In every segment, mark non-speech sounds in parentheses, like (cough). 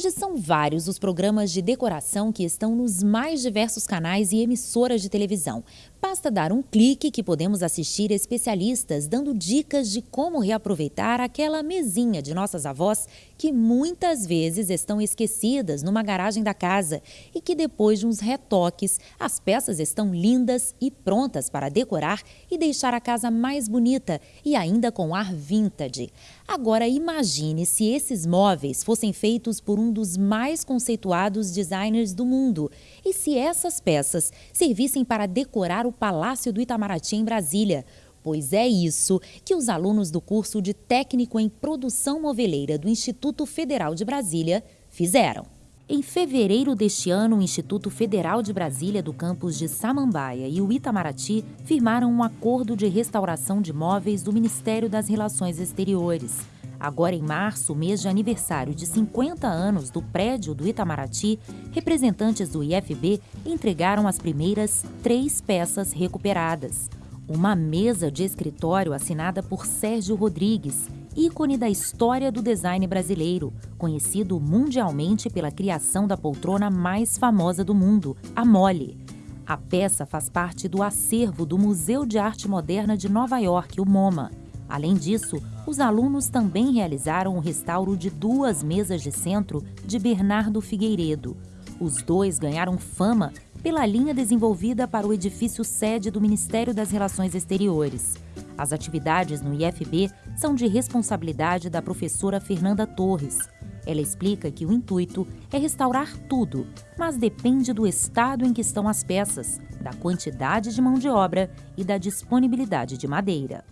Hoje são vários os programas de decoração que estão nos mais diversos canais e emissoras de televisão. Basta dar um clique que podemos assistir especialistas dando dicas de como reaproveitar aquela mesinha de nossas avós que muitas vezes estão esquecidas numa garagem da casa e que depois de uns retoques, as peças estão lindas e prontas para decorar e deixar a casa mais bonita e ainda com ar vintage. Agora imagine se esses móveis fossem feitos por um dos mais conceituados designers do mundo. E se essas peças servissem para decorar o Palácio do Itamaraty em Brasília? Pois é isso que os alunos do curso de Técnico em Produção Moveleira do Instituto Federal de Brasília fizeram. Em fevereiro deste ano, o Instituto Federal de Brasília do campus de Samambaia e o Itamaraty firmaram um acordo de restauração de móveis do Ministério das Relações Exteriores. Agora, em março, mês de aniversário de 50 anos do prédio do Itamaraty, representantes do IFB entregaram as primeiras três peças recuperadas. Uma mesa de escritório assinada por Sérgio Rodrigues, ícone da história do design brasileiro, conhecido mundialmente pela criação da poltrona mais famosa do mundo, a Mole. A peça faz parte do acervo do Museu de Arte Moderna de Nova York, o MoMA. Além disso, os alunos também realizaram o restauro de duas mesas de centro de Bernardo Figueiredo. Os dois ganharam fama pela linha desenvolvida para o edifício sede do Ministério das Relações Exteriores. As atividades no IFB são de responsabilidade da professora Fernanda Torres. Ela explica que o intuito é restaurar tudo, mas depende do estado em que estão as peças, da quantidade de mão de obra e da disponibilidade de madeira.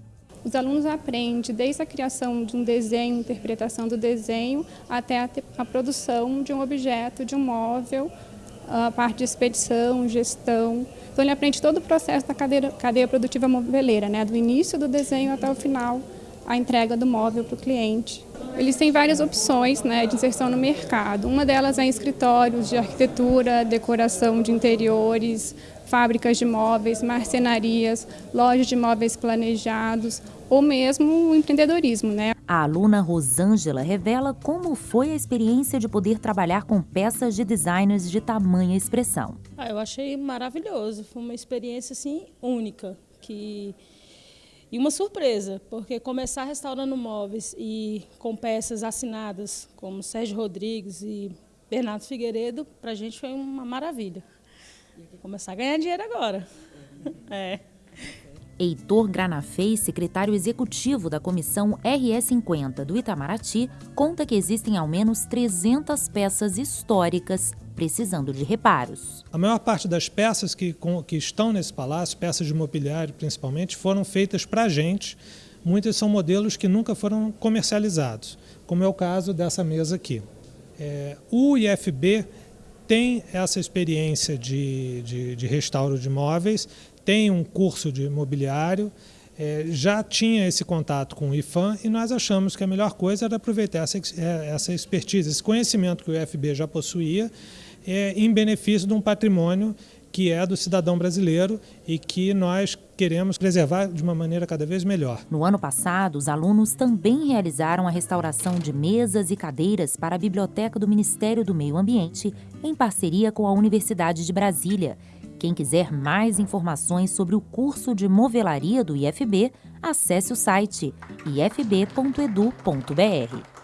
Os alunos aprendem desde a criação de um desenho, interpretação do desenho, até a, produção de um objeto, de um móvel, a parte de expedição, gestão. Então ele aprende todo o processo da cadeia, cadeia produtiva moveleira, né? do início do desenho até o final, a entrega do móvel para o cliente. Eles têm várias opções né, de inserção no mercado. Uma delas é em escritórios de arquitetura, decoração de interiores, fábricas de móveis, marcenarias, lojas de móveis planejados ou mesmo o empreendedorismo. Né? A aluna Rosângela revela como foi a experiência de poder trabalhar com peças de designers de tamanha expressão. Ah, eu achei maravilhoso, foi uma experiência assim única que e uma surpresa, porque começar restaurando móveis e com peças assinadas como Sérgio Rodrigues e Bernardo Figueiredo, para a gente foi uma maravilha. Começar a ganhar dinheiro agora. (laughs) É. Heitor Granafei, secretário executivo da comissão RE50 do Itamaraty, conta que existem ao menos 300 peças históricas precisando de reparos. A maior parte das peças que, que estão nesse palácio, peças de mobiliário principalmente, foram feitas para gente. Muitas são modelos que nunca foram comercializados, como é o caso dessa mesa aqui. É, o IFB tem essa experiência de, de, de restauro de móveis, tem um curso de imobiliário, é, já tinha esse contato com o IFAM e nós achamos que a melhor coisa era aproveitar essa, é, essa expertise, esse conhecimento que o IFB já possuía, é, em benefício de um patrimônio que é do cidadão brasileiro e que nós queremos preservar de uma maneira cada vez melhor. No ano passado, os alunos também realizaram a restauração de mesas e cadeiras para a Biblioteca do Ministério do Meio Ambiente, em parceria com a Universidade de Brasília. Quem quiser mais informações sobre o curso de movelaria do IFB, acesse o site ifb.edu.br.